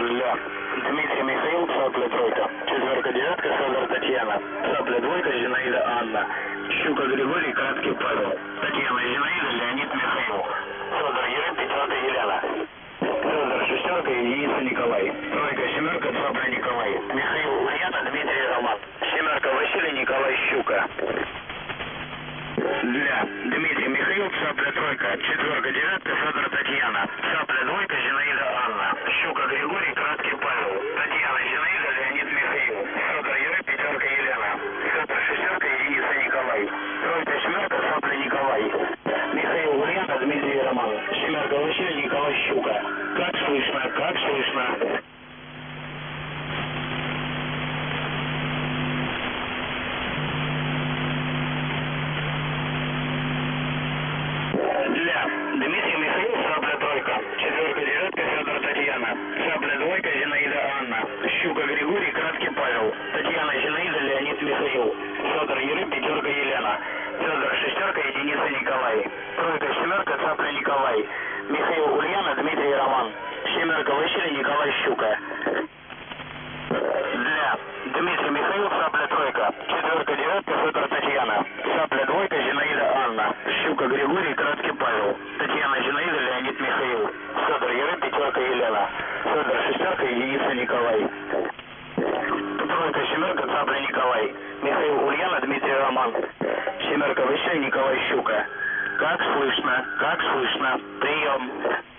Ля. Дмитрий Михаил, цапля тройка. Четверка, девятка, Федор, Татьяна. Цапля двойка, Зинаида, Анна. Щука, Григорий, Краткий, Павел. Татьяна, Зинаида, Леонид, Михаил. Федор, Юрий, пятерка, Елена. Федор, шестерка, единица, Николай. Тройка, семерка, цапля, Николай. Михаил, Ульяна, Дмитрий, Роман. Семерка, Василий, Николай, Щука. Для Дмитрий Михаил, цапля тройка, четверка, девятка, Федор, Татьяна. Цапля двойка, Зинаида, Анна. Щука, Григорий, Николай, Щука. Как слышно, как слышно. Для Дмитрий Михаил, Сабля тройка. Четверка, девятка, Федор, Татьяна. Сабля двойка, Зинаида, Анна. Щука, Григорий, Краткий, Павел. Татьяна, Зинаида, Леонид, Михаил. Федор, Юрий, пятерка, Елена. Федор, шестерка, единица, Николай. Тройка, семерка, Цапля, Николай. Михаил, Дмитрий, Роман. Семерка, Василий, Николай, Щука. Для Дмитрий Михаил, Сабля тройка. Четверка, девятка, Федор, Татьяна. Сабля двойка, Зинаида, Анна. Щука, Григорий, Краткий, Павел. Татьяна, Зинаида, Леонид, Михаил. Федор, Юрий, пятерка, Елена. Федор, шестерка, единица, Николай. Тройка, семерка, Цапля, Николай. Михаил, Ульяна, Дмитрий, Роман. Семерка, Василий, Николай, Щука. Как слышно, как слышно. Прием.